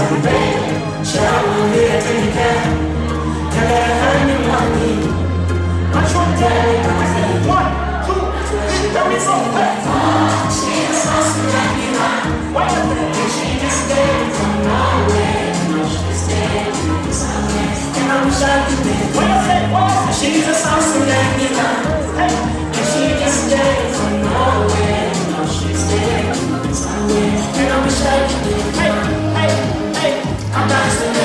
선배 처음 그랬으니까 나가라 하는 왕이 마총대를 받았으니 One, two, three, let me song back 지금 선수라니만 완전 대신 있을 from my way No, she's dead, she's honest And I'm shocked to be What you say, what? She's a 선수라니만 Hey, and she is dead from my No, she's dead, she's honest And I'm to be Hey I'm dancing.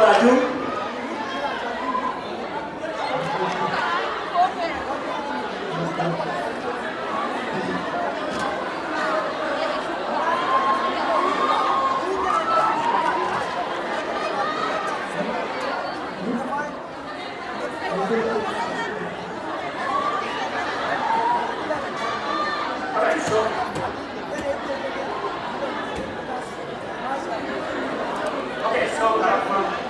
Brasil. Okay, so that one.